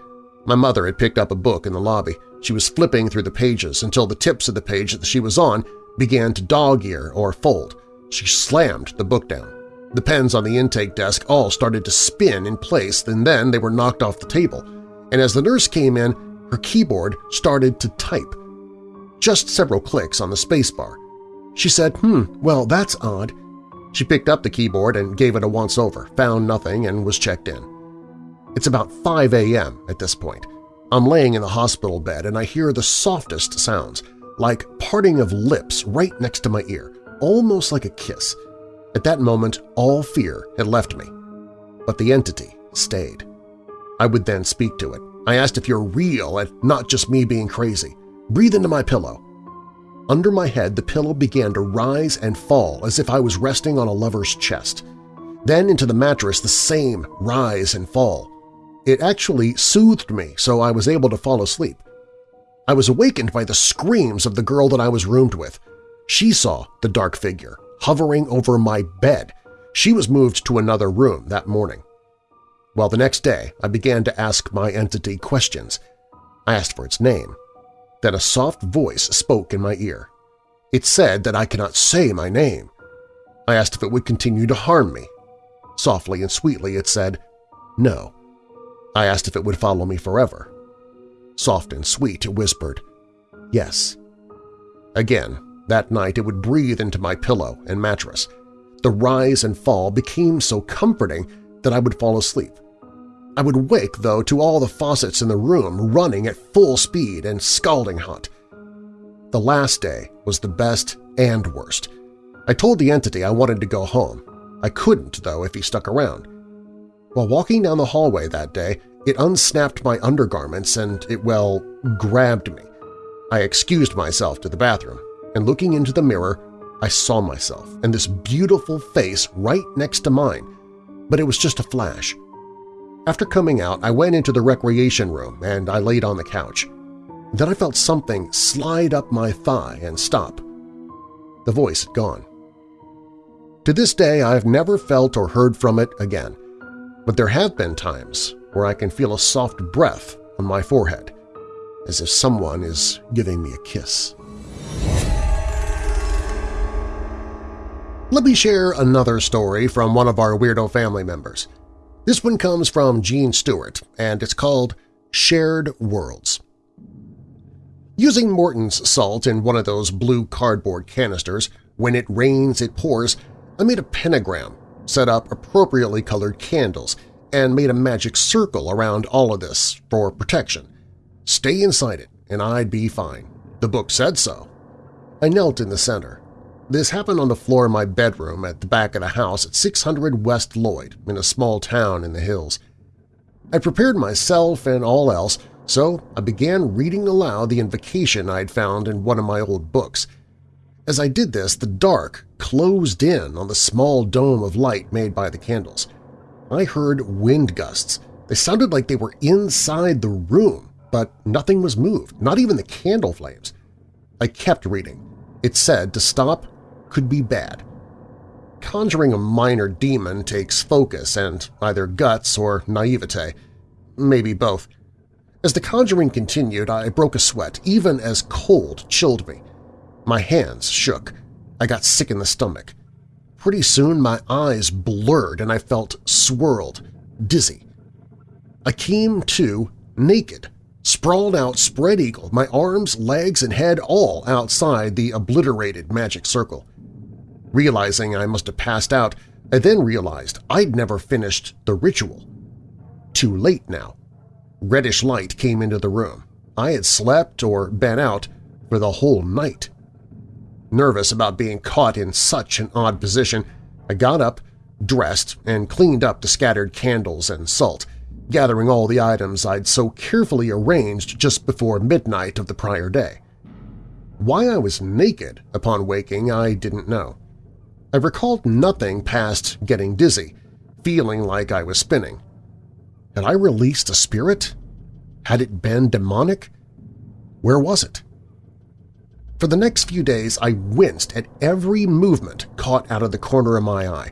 My mother had picked up a book in the lobby. She was flipping through the pages until the tips of the page that she was on began to dog-ear or fold. She slammed the book down. The pens on the intake desk all started to spin in place and then they were knocked off the table. and as the nurse came in, her keyboard started to type. Just several clicks on the spacebar. She said, hmm, well, that's odd. She picked up the keyboard and gave it a once-over, found nothing, and was checked in. It's about 5 a.m. at this point. I'm laying in the hospital bed and I hear the softest sounds, like parting of lips right next to my ear, almost like a kiss. At that moment, all fear had left me. But the entity stayed. I would then speak to it. I asked if you're real and not just me being crazy. Breathe into my pillow. Under my head, the pillow began to rise and fall as if I was resting on a lover's chest. Then into the mattress, the same rise and fall. It actually soothed me so I was able to fall asleep. I was awakened by the screams of the girl that I was roomed with. She saw the dark figure hovering over my bed. She was moved to another room that morning. Well, the next day I began to ask my entity questions. I asked for its name. Then a soft voice spoke in my ear. It said that I cannot say my name. I asked if it would continue to harm me. Softly and sweetly it said, no. I asked if it would follow me forever. Soft and sweet it whispered, yes. Again, that night it would breathe into my pillow and mattress. The rise and fall became so comforting that I would fall asleep. I would wake, though, to all the faucets in the room running at full speed and scalding hot. The last day was the best and worst. I told the entity I wanted to go home. I couldn't, though, if he stuck around. While walking down the hallway that day, it unsnapped my undergarments and it, well, grabbed me. I excused myself to the bathroom, and looking into the mirror, I saw myself and this beautiful face right next to mine, but it was just a flash. After coming out, I went into the recreation room and I laid on the couch. Then I felt something slide up my thigh and stop. The voice had gone. To this day, I've never felt or heard from it again, but there have been times where I can feel a soft breath on my forehead, as if someone is giving me a kiss. Let me share another story from one of our Weirdo family members. This one comes from Gene Stewart, and it's called Shared Worlds. Using Morton's salt in one of those blue cardboard canisters, when it rains it pours, I made a pentagram, set up appropriately colored candles, and made a magic circle around all of this for protection. Stay inside it, and I'd be fine. The book said so. I knelt in the center, this happened on the floor of my bedroom at the back of the house at 600 West Lloyd in a small town in the hills. I prepared myself and all else, so I began reading aloud the invocation I'd found in one of my old books. As I did this, the dark closed in on the small dome of light made by the candles. I heard wind gusts. They sounded like they were inside the room, but nothing was moved, not even the candle flames. I kept reading. It said to stop could be bad. Conjuring a minor demon takes focus and either guts or naivete, maybe both. As the conjuring continued, I broke a sweat, even as cold chilled me. My hands shook. I got sick in the stomach. Pretty soon my eyes blurred and I felt swirled, dizzy. I came to naked, sprawled out spread-eagle, my arms, legs, and head all outside the obliterated magic circle. Realizing I must have passed out, I then realized I'd never finished the ritual. Too late now. Reddish light came into the room. I had slept or been out for the whole night. Nervous about being caught in such an odd position, I got up, dressed, and cleaned up the scattered candles and salt, gathering all the items I'd so carefully arranged just before midnight of the prior day. Why I was naked upon waking I didn't know. I recalled nothing past getting dizzy, feeling like I was spinning. Had I released a spirit? Had it been demonic? Where was it? For the next few days I winced at every movement caught out of the corner of my eye.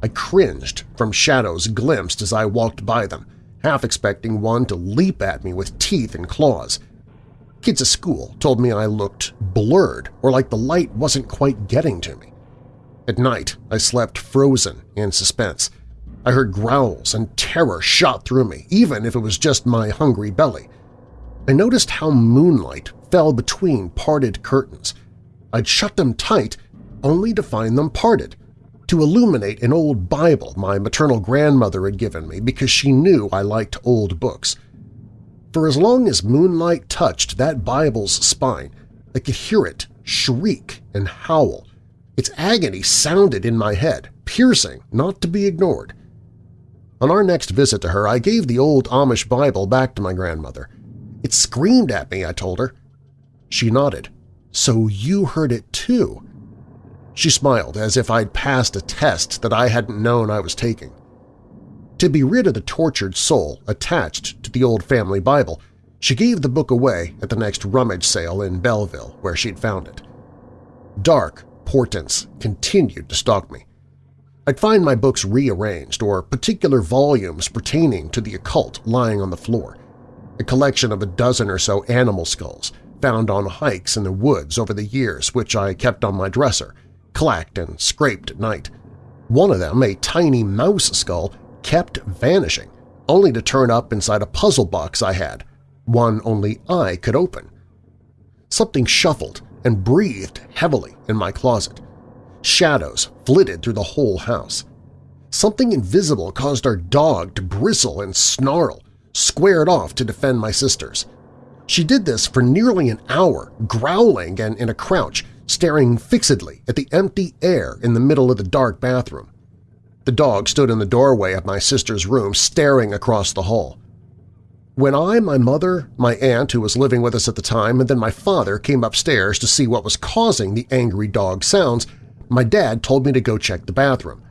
I cringed from shadows glimpsed as I walked by them, half expecting one to leap at me with teeth and claws. Kids at school told me I looked blurred or like the light wasn't quite getting to me. At night, I slept frozen in suspense. I heard growls and terror shot through me, even if it was just my hungry belly. I noticed how moonlight fell between parted curtains. I'd shut them tight only to find them parted, to illuminate an old Bible my maternal grandmother had given me because she knew I liked old books. For as long as moonlight touched that Bible's spine, I could hear it shriek and howl. Its agony sounded in my head, piercing, not to be ignored. On our next visit to her, I gave the old Amish Bible back to my grandmother. It screamed at me, I told her. She nodded. So you heard it too? She smiled as if I'd passed a test that I hadn't known I was taking. To be rid of the tortured soul attached to the old family Bible, she gave the book away at the next rummage sale in Belleville where she'd found it. Dark portents continued to stalk me. I'd find my books rearranged or particular volumes pertaining to the occult lying on the floor, a collection of a dozen or so animal skulls found on hikes in the woods over the years which I kept on my dresser, clacked and scraped at night. One of them, a tiny mouse skull, kept vanishing, only to turn up inside a puzzle box I had, one only I could open. Something shuffled and breathed heavily in my closet. Shadows flitted through the whole house. Something invisible caused our dog to bristle and snarl, squared off to defend my sisters. She did this for nearly an hour, growling and in a crouch, staring fixedly at the empty air in the middle of the dark bathroom. The dog stood in the doorway of my sister's room, staring across the hall. When I, my mother, my aunt who was living with us at the time, and then my father came upstairs to see what was causing the angry dog sounds, my dad told me to go check the bathroom.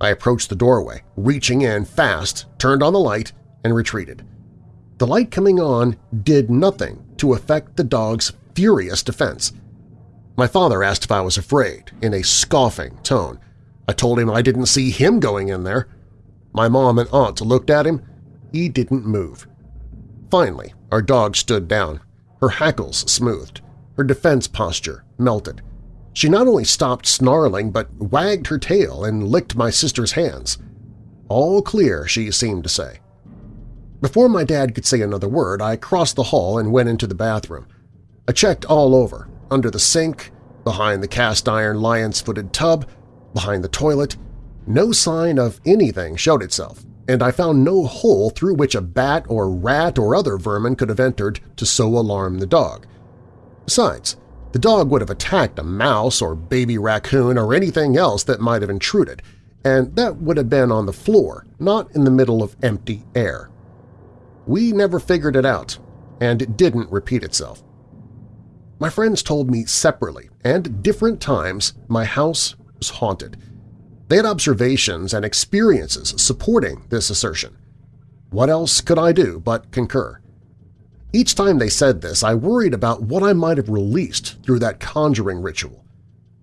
I approached the doorway, reaching in fast, turned on the light, and retreated. The light coming on did nothing to affect the dog's furious defense. My father asked if I was afraid, in a scoffing tone. I told him I didn't see him going in there. My mom and aunt looked at him. He didn't move. Finally, our dog stood down, her hackles smoothed, her defense posture melted. She not only stopped snarling but wagged her tail and licked my sister's hands. All clear, she seemed to say. Before my dad could say another word, I crossed the hall and went into the bathroom. I checked all over, under the sink, behind the cast-iron lion's-footed tub, behind the toilet. No sign of anything showed itself and I found no hole through which a bat or rat or other vermin could have entered to so alarm the dog. Besides, the dog would have attacked a mouse or baby raccoon or anything else that might have intruded, and that would have been on the floor, not in the middle of empty air. We never figured it out, and it didn't repeat itself. My friends told me separately and different times my house was haunted, they had observations and experiences supporting this assertion. What else could I do but concur? Each time they said this, I worried about what I might have released through that conjuring ritual.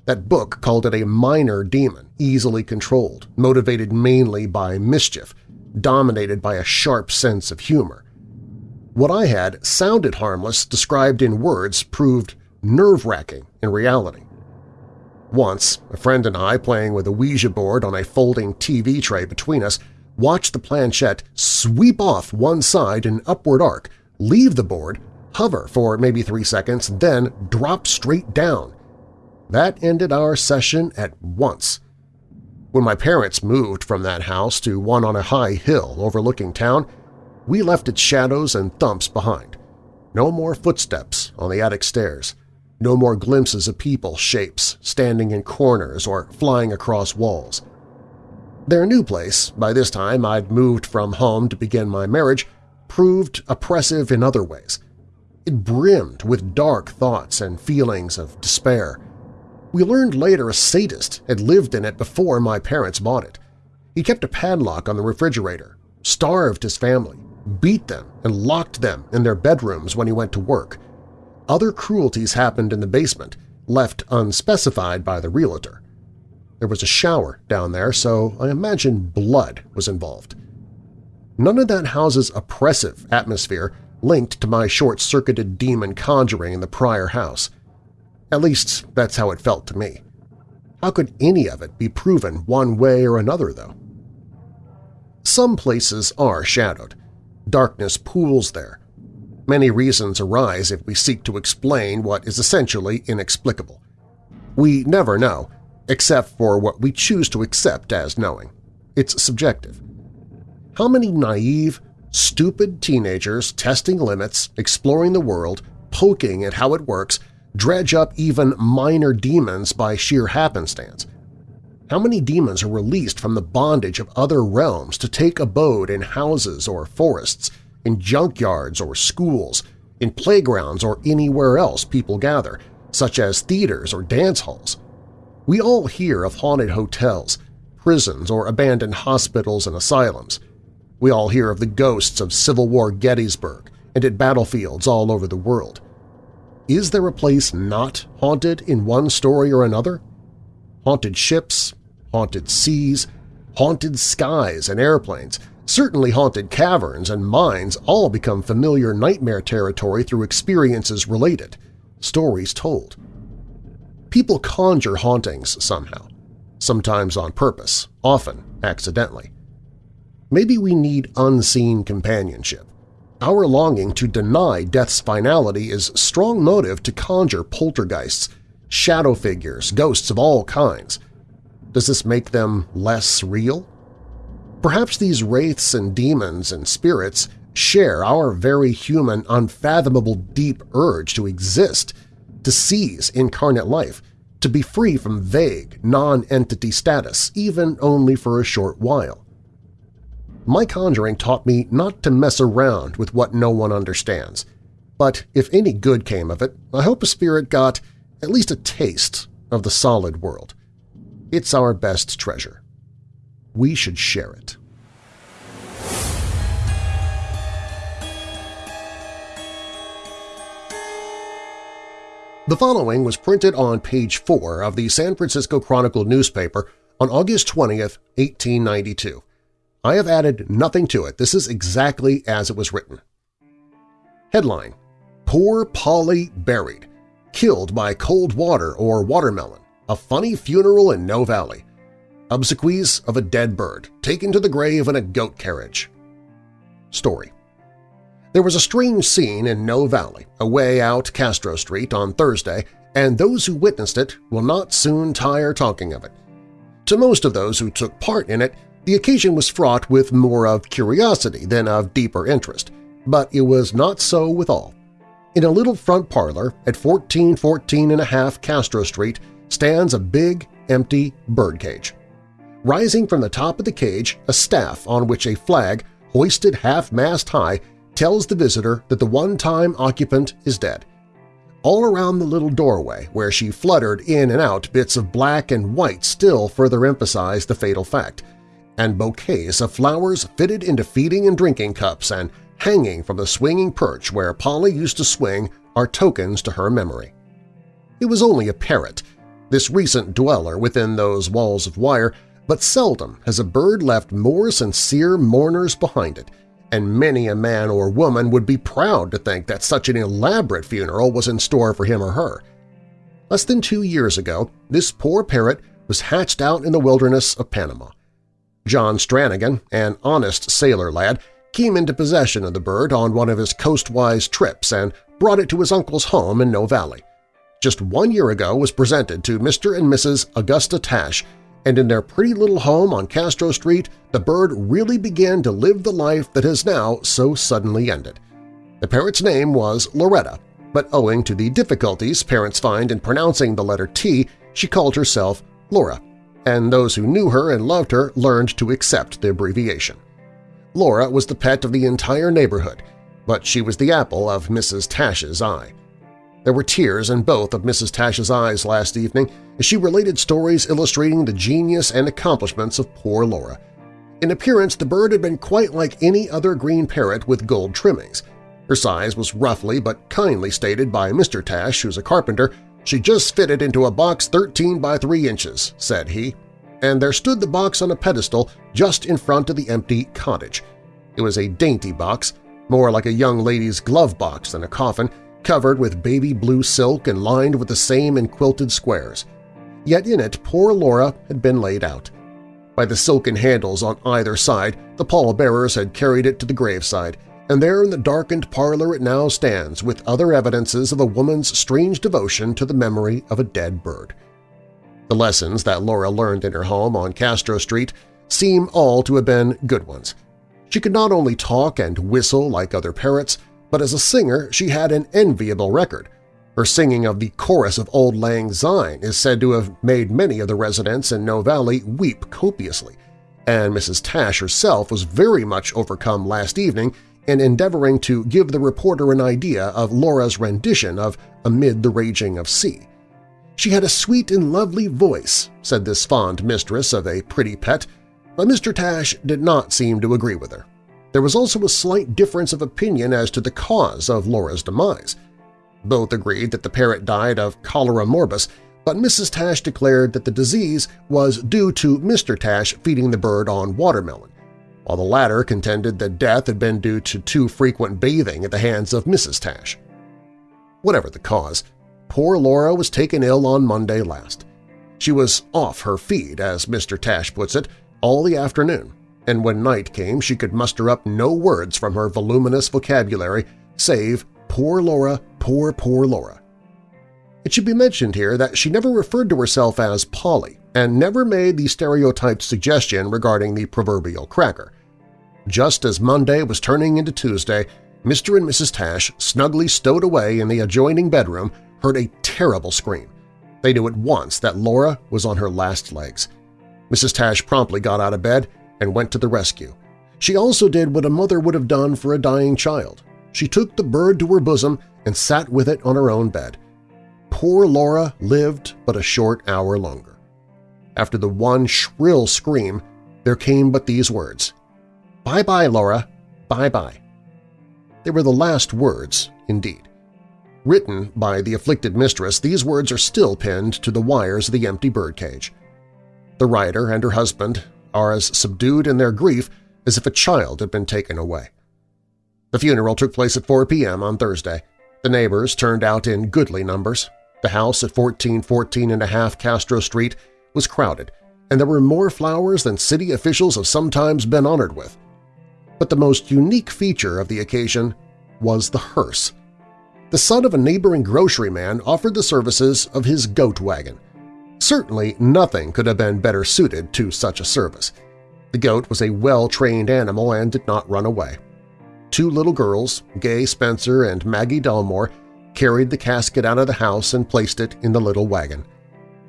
That book called it a minor demon, easily controlled, motivated mainly by mischief, dominated by a sharp sense of humor. What I had sounded harmless described in words proved nerve-wracking in reality. Once, a friend and I, playing with a Ouija board on a folding TV tray between us, watched the planchette sweep off one side in upward arc, leave the board, hover for maybe three seconds, then drop straight down. That ended our session at once. When my parents moved from that house to one on a high hill overlooking town, we left its shadows and thumps behind. No more footsteps on the attic stairs. No more glimpses of people shapes standing in corners or flying across walls. Their new place, by this time I'd moved from home to begin my marriage, proved oppressive in other ways. It brimmed with dark thoughts and feelings of despair. We learned later a sadist had lived in it before my parents bought it. He kept a padlock on the refrigerator, starved his family, beat them, and locked them in their bedrooms when he went to work. Other cruelties happened in the basement, left unspecified by the realtor. There was a shower down there, so I imagine blood was involved. None of that house's oppressive atmosphere linked to my short-circuited demon conjuring in the prior house. At least that's how it felt to me. How could any of it be proven one way or another, though? Some places are shadowed. Darkness pools there. Many reasons arise if we seek to explain what is essentially inexplicable. We never know, except for what we choose to accept as knowing. It's subjective. How many naive, stupid teenagers testing limits, exploring the world, poking at how it works, dredge up even minor demons by sheer happenstance? How many demons are released from the bondage of other realms to take abode in houses or forests, in junkyards or schools, in playgrounds or anywhere else people gather, such as theaters or dance halls? We all hear of haunted hotels, prisons, or abandoned hospitals and asylums. We all hear of the ghosts of Civil War Gettysburg and at battlefields all over the world. Is there a place not haunted in one story or another? Haunted ships, haunted seas, haunted skies and airplanes, certainly haunted caverns and mines all become familiar nightmare territory through experiences related, stories told. People conjure hauntings somehow sometimes on purpose, often accidentally. Maybe we need unseen companionship. Our longing to deny death's finality is strong motive to conjure poltergeists, shadow figures, ghosts of all kinds. Does this make them less real? Perhaps these wraiths and demons and spirits share our very human, unfathomable deep urge to exist, to seize incarnate life, to be free from vague, non-entity status, even only for a short while. My conjuring taught me not to mess around with what no one understands, but if any good came of it, I hope a spirit got at least a taste of the solid world. It's our best treasure. We should share it. The following was printed on page 4 of the San Francisco Chronicle newspaper on August 20, 1892. I have added nothing to it. This is exactly as it was written. Headline: Poor Polly Buried. Killed by cold water or watermelon. A funny funeral in Noe Valley. Obsequies of a dead bird, taken to the grave in a goat carriage. Story there was a strange scene in Noe Valley, away out Castro Street on Thursday, and those who witnessed it will not soon tire talking of it. To most of those who took part in it, the occasion was fraught with more of curiosity than of deeper interest, but it was not so with all. In a little front parlor at 1414 and a half Castro Street stands a big, empty birdcage. Rising from the top of the cage, a staff on which a flag, hoisted half-mast high, tells the visitor that the one-time occupant is dead. All around the little doorway where she fluttered in and out bits of black and white still further emphasize the fatal fact, and bouquets of flowers fitted into feeding and drinking cups and hanging from the swinging perch where Polly used to swing are tokens to her memory. It was only a parrot, this recent dweller within those walls of wire, but seldom has a bird left more sincere mourners behind it – and many a man or woman would be proud to think that such an elaborate funeral was in store for him or her. Less than two years ago, this poor parrot was hatched out in the wilderness of Panama. John Stranigan, an honest sailor lad, came into possession of the bird on one of his coastwise trips and brought it to his uncle's home in Noe Valley. Just one year ago was presented to Mr. and Mrs. Augusta Tash and in their pretty little home on Castro Street, the bird really began to live the life that has now so suddenly ended. The parrot's name was Loretta, but owing to the difficulties parents find in pronouncing the letter T, she called herself Laura, and those who knew her and loved her learned to accept the abbreviation. Laura was the pet of the entire neighborhood, but she was the apple of Mrs. Tash's eye. There were tears in both of Mrs. Tash's eyes last evening as she related stories illustrating the genius and accomplishments of poor Laura. In appearance, the bird had been quite like any other green parrot with gold trimmings. Her size was roughly but kindly stated by Mr. Tash, who's a carpenter, she just fitted into a box 13 by 3 inches, said he, and there stood the box on a pedestal just in front of the empty cottage. It was a dainty box, more like a young lady's glove box than a coffin, covered with baby blue silk and lined with the same in quilted squares. Yet in it poor Laura had been laid out. By the silken handles on either side, the pallbearers had carried it to the graveside, and there in the darkened parlor it now stands with other evidences of a woman's strange devotion to the memory of a dead bird. The lessons that Laura learned in her home on Castro Street seem all to have been good ones. She could not only talk and whistle like other parrots, but as a singer she had an enviable record. Her singing of the chorus of Auld Lang Syne is said to have made many of the residents in Noe Valley weep copiously, and Mrs. Tash herself was very much overcome last evening in endeavoring to give the reporter an idea of Laura's rendition of Amid the Raging of Sea. She had a sweet and lovely voice, said this fond mistress of a pretty pet, but Mr. Tash did not seem to agree with her. There was also a slight difference of opinion as to the cause of Laura's demise. Both agreed that the parrot died of cholera morbus, but Mrs. Tash declared that the disease was due to Mr. Tash feeding the bird on watermelon, while the latter contended that death had been due to too frequent bathing at the hands of Mrs. Tash. Whatever the cause, poor Laura was taken ill on Monday last. She was off her feed, as Mr. Tash puts it, all the afternoon, and when night came she could muster up no words from her voluminous vocabulary save poor Laura, poor, poor Laura. It should be mentioned here that she never referred to herself as Polly and never made the stereotyped suggestion regarding the proverbial cracker. Just as Monday was turning into Tuesday, Mr. and Mrs. Tash, snugly stowed away in the adjoining bedroom, heard a terrible scream. They knew at once that Laura was on her last legs. Mrs. Tash promptly got out of bed and went to the rescue. She also did what a mother would have done for a dying child. She took the bird to her bosom and sat with it on her own bed. Poor Laura lived but a short hour longer. After the one shrill scream, there came but these words, Bye-bye, Laura, bye-bye. They were the last words, indeed. Written by the afflicted mistress, these words are still pinned to the wires of the empty birdcage. The writer and her husband are as subdued in their grief as if a child had been taken away. The funeral took place at 4 p.m. on Thursday. The neighbors turned out in goodly numbers. The house at 1414 and a half Castro Street was crowded, and there were more flowers than city officials have sometimes been honored with. But the most unique feature of the occasion was the hearse. The son of a neighboring grocery man offered the services of his goat wagon. Certainly nothing could have been better suited to such a service. The goat was a well-trained animal and did not run away. Two little girls, Gay Spencer and Maggie Delmore, carried the casket out of the house and placed it in the little wagon.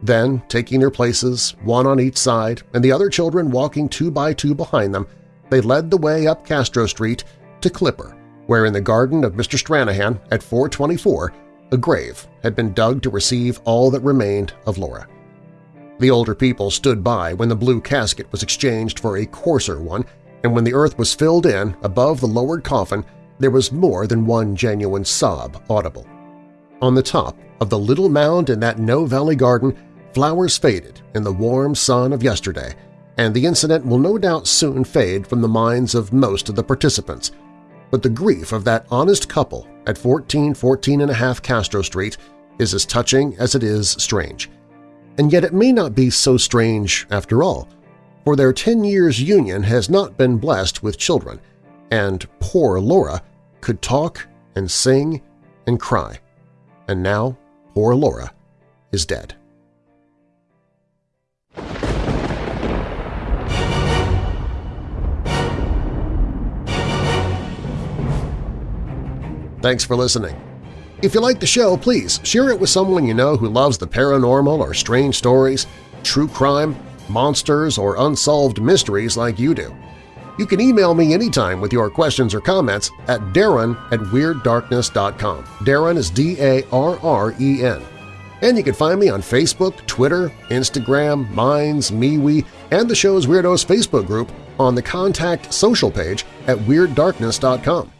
Then, taking their places, one on each side and the other children walking two by two behind them, they led the way up Castro Street to Clipper, where in the garden of Mr. Stranahan at 424 a grave had been dug to receive all that remained of Laura. The older people stood by when the blue casket was exchanged for a coarser one, and when the earth was filled in above the lowered coffin, there was more than one genuine sob audible. On the top of the little mound in that Noe Valley garden, flowers faded in the warm sun of yesterday, and the incident will no doubt soon fade from the minds of most of the participants. But the grief of that honest couple at 1414 and a half Castro Street is as touching as it is strange. And yet it may not be so strange after all, for their 10 years' union has not been blessed with children, and poor Laura could talk and sing and cry. And now poor Laura is dead. Thanks for listening. If you like the show, please share it with someone you know who loves the paranormal or strange stories, true crime, monsters, or unsolved mysteries like you do. You can email me anytime with your questions or comments at darren at WeirdDarkness.com. Darren is D-A-R-R-E-N. And you can find me on Facebook, Twitter, Instagram, Minds, MeWe, and the show's Weirdos Facebook group on the Contact Social page at WeirdDarkness.com.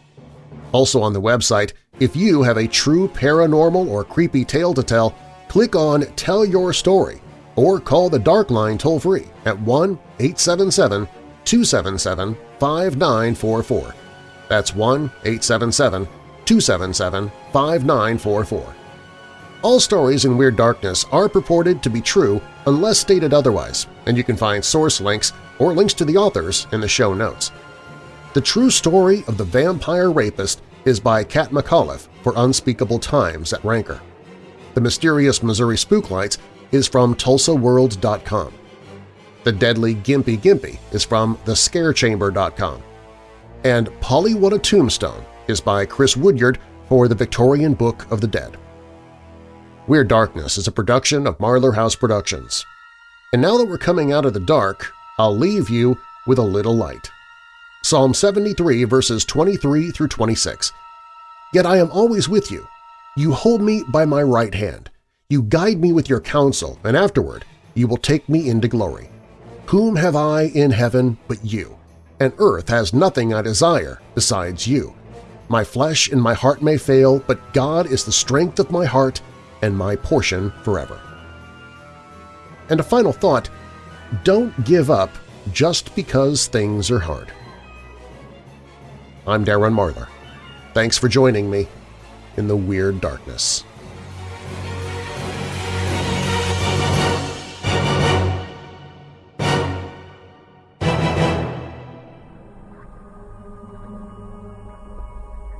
Also on the website, if you have a true paranormal or creepy tale to tell, click on Tell Your Story or call the Dark Line toll-free at 1-877-277-5944. That's 1-877-277-5944. All stories in Weird Darkness are purported to be true unless stated otherwise, and you can find source links or links to the authors in the show notes. The True Story of the Vampire Rapist is by Kat McAuliffe for Unspeakable Times at Ranker. The Mysterious Missouri Spooklights is from TulsaWorld.com. The Deadly Gympie Gympie is from TheScareChamber.com. And Polly What a Tombstone is by Chris Woodyard for the Victorian Book of the Dead. Weird Darkness is a production of Marlar House Productions. And now that we're coming out of the dark, I'll leave you with a little light. Psalm 73 verses 23 through 26. Yet I am always with you. You hold me by my right hand. You guide me with your counsel, and afterward you will take me into glory. Whom have I in heaven but you? And earth has nothing I desire besides you. My flesh and my heart may fail, but God is the strength of my heart and my portion forever. And a final thought, don't give up just because things are hard. I'm Darren Marlar. Thanks for joining me in the Weird Darkness.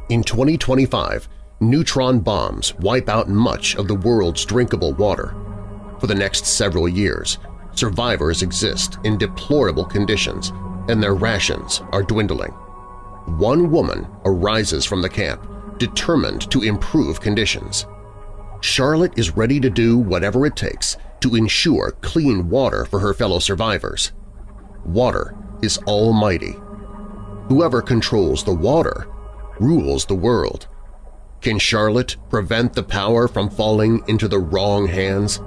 In 2025, neutron bombs wipe out much of the world's drinkable water. For the next several years, survivors exist in deplorable conditions and their rations are dwindling. One woman arises from the camp, determined to improve conditions. Charlotte is ready to do whatever it takes to ensure clean water for her fellow survivors. Water is almighty. Whoever controls the water rules the world. Can Charlotte prevent the power from falling into the wrong hands?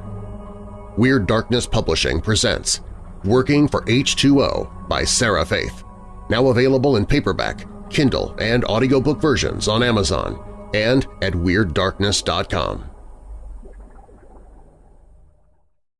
Weird Darkness Publishing presents Working for H2O by Sarah Faith, now available in paperback, Kindle, and audiobook versions on Amazon and at WeirdDarkness.com.